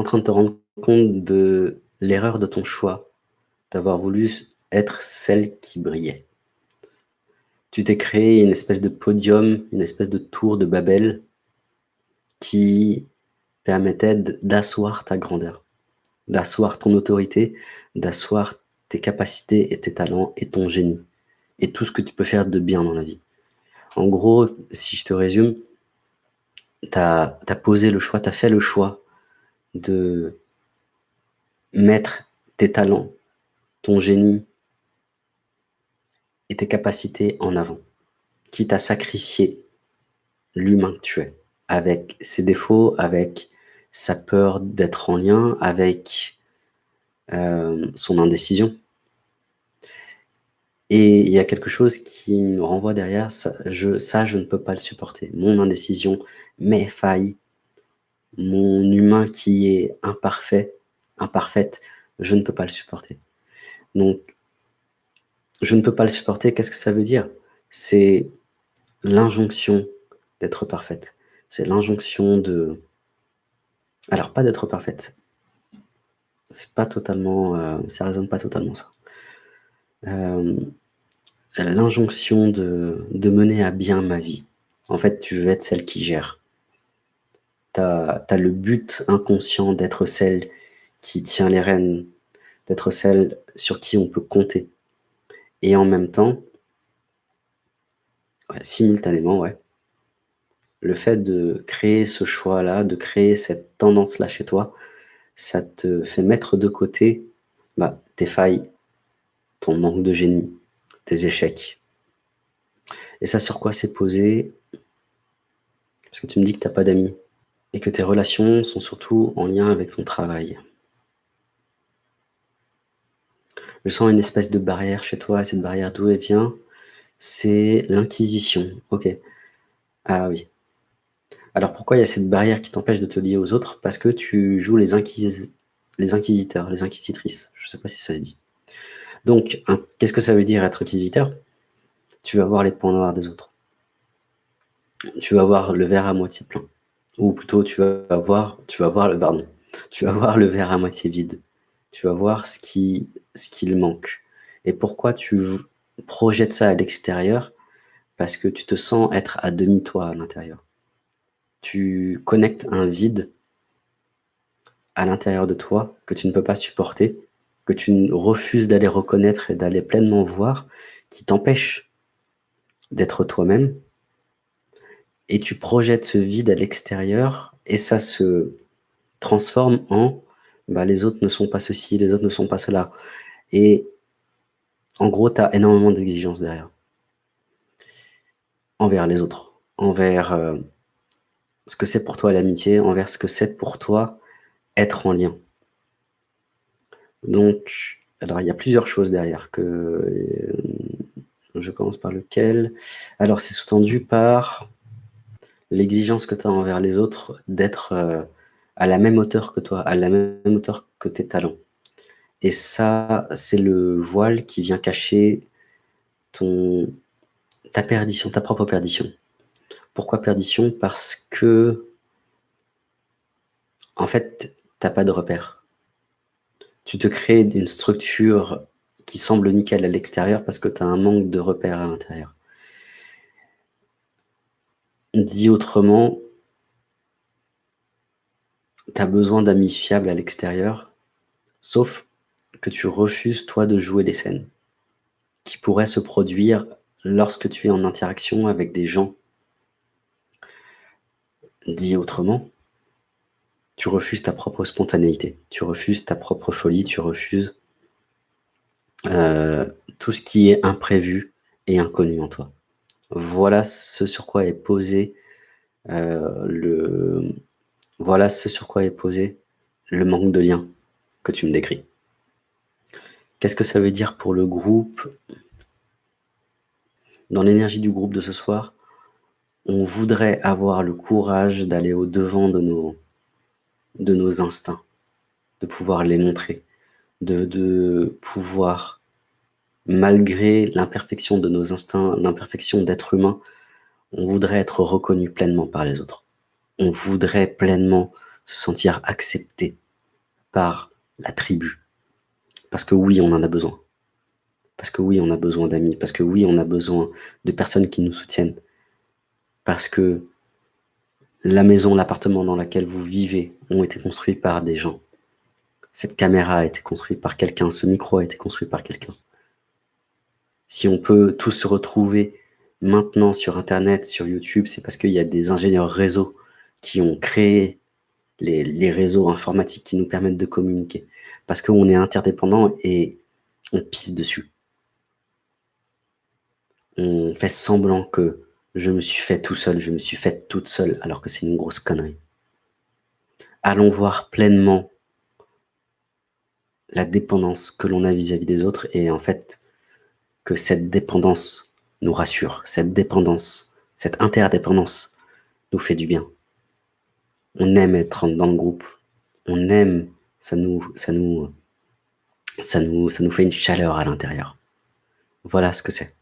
en train de te rendre compte de l'erreur de ton choix, d'avoir voulu être celle qui brillait. Tu t'es créé une espèce de podium, une espèce de tour de Babel qui permettait d'asseoir ta grandeur, d'asseoir ton autorité, d'asseoir tes capacités et tes talents et ton génie et tout ce que tu peux faire de bien dans la vie. En gros, si je te résume, tu as, posé le choix, tu as fait le choix de mettre tes talents, ton génie et tes capacités en avant, quitte à sacrifier l'humain que tu es, avec ses défauts, avec sa peur d'être en lien, avec euh, son indécision. Et il y a quelque chose qui me renvoie derrière, ça je, ça, je ne peux pas le supporter. Mon indécision, mes failles, mon humain qui est imparfait, imparfaite, je ne peux pas le supporter. Donc, je ne peux pas le supporter, qu'est-ce que ça veut dire? C'est l'injonction d'être parfaite. C'est l'injonction de... Alors, pas d'être parfaite. C'est pas totalement... Euh, ça résonne pas totalement, ça. Euh, l'injonction de, de, mener à bien ma vie. En fait, tu veux être celle qui gère. Tu as, le but inconscient d'être celle qui tient les rênes, d'être celle sur qui on peut compter. Et en même temps, simultanément, le fait de créer ce choix-là, de créer cette tendance-là chez toi, ça te fait mettre de côté bah, tes failles, ton manque de génie, tes échecs. Et ça, sur quoi c'est posé? Parce que tu me dis que tu n'as pas d'amis et que tes relations sont surtout en lien avec ton travail. Je sens une espèce de barrière chez toi, et cette barrière d'où elle vient C'est l'inquisition. Ok. Ah oui. Alors pourquoi il y a cette barrière qui t'empêche de te lier aux autres? Parce que tu joues les, les inquisiteurs, les inquisitrices. Je ne sais pas si ça se dit. Donc, qu'est-ce que ça veut dire être inquisiteur? Tu vas voir les points noirs des autres. Tu vas voir le verre à moitié plein. Ou plutôt, tu vas voir, tu vas voir le, pardon, tu vas voir le verre à moitié vide. Tu vas voir ce qui, ce qu'il manque. Et pourquoi tu projettes ça à l'extérieur? Parce que tu te sens être à demi toi à l'intérieur. Tu connectes un vide à l'intérieur de toi que tu ne peux pas supporter que tu refuses d'aller reconnaître et d'aller pleinement voir, qui t'empêche d'être toi-même, et tu projettes ce vide à l'extérieur, et ça se transforme en bah, les autres ne sont pas ceci, les autres ne sont pas cela. Et en gros, tu as énormément d'exigences derrière. Envers les autres, envers euh, ce que c'est pour toi l'amitié, envers ce que c'est pour toi être en lien. Donc, alors il y a plusieurs choses derrière que euh, je commence par lequel. Alors c'est sous-tendu par l'exigence que tu as envers les autres d'être euh, à la même hauteur que toi, à la même hauteur que tes talents. Et ça, c'est le voile qui vient cacher ton, ta perdition, ta propre perdition. Pourquoi perdition? Parce que, en fait, tu n'as pas de repère tu te crées une structure qui semble nickel à l'extérieur parce que tu as un manque de repères à l'intérieur. Dit autrement, tu as besoin d'amis fiables à l'extérieur, sauf que tu refuses, toi, de jouer les scènes qui pourraient se produire lorsque tu es en interaction avec des gens. Dit autrement, tu refuses ta propre spontanéité, tu refuses ta propre folie, tu refuses euh, tout ce qui est imprévu et inconnu en toi. Voilà ce sur quoi est posé euh, le voilà ce sur quoi est posé le manque de lien que tu me décris. Qu'est-ce que ça veut dire pour le groupe? Dans l'énergie du groupe de ce soir, on voudrait avoir le courage d'aller au-devant de nos instincts, de pouvoir les montrer, de, pouvoir, malgré l'imperfection de nos instincts, l'imperfection d'être humain, on voudrait être reconnu pleinement par les autres. On voudrait pleinement se sentir accepté par la tribu. Parce que oui, on en a besoin. Parce que oui, on a besoin d'amis. Parce que oui, on a besoin de personnes qui nous soutiennent. Parce que la maison, l'appartement dans lequel vous vivez ont été construits par des gens. Cette caméra a été construite par quelqu'un, ce micro a été construit par quelqu'un. Si on peut tous se retrouver maintenant sur Internet, sur YouTube, c'est parce qu'il y a des ingénieurs réseau qui ont créé les, réseaux informatiques qui nous permettent de communiquer. Parce qu'on est interdépendant et on pisse dessus. On fait semblant que je me suis fait tout seul, je me suis fait toute seule, alors que c'est une grosse connerie. Allons voir pleinement la dépendance que l'on a vis-à-vis -vis des autres et en fait que cette dépendance nous rassure, cette dépendance, cette interdépendance nous fait du bien on aime être dans le groupe, on aime, ça nous, ça nous, ça nous, fait une chaleur à l'intérieur. Voilà ce que c'est.